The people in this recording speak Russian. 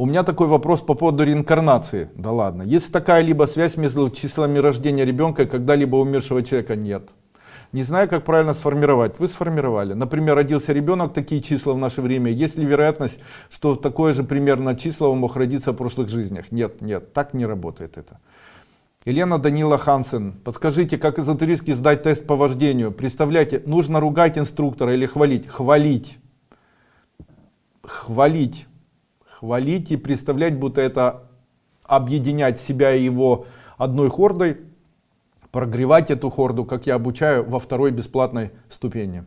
У меня такой вопрос по поводу реинкарнации. Да ладно. Есть такая либо связь между числами рождения ребенка и когда-либо умершего человека? Нет. Не знаю, как правильно сформировать. Вы сформировали. Например, родился ребенок, такие числа в наше время. Есть ли вероятность, что такое же примерно число мог родиться в прошлых жизнях? Нет, нет, так не работает это. Елена Данила Хансен, подскажите, как эзотерически сдать тест по вождению? Представляете, нужно ругать инструктора или хвалить? Хвалить. Хвалить. Хвалить и представлять, будто это объединять себя и его одной хордой прогревать эту хорду, как я обучаю во второй бесплатной ступени.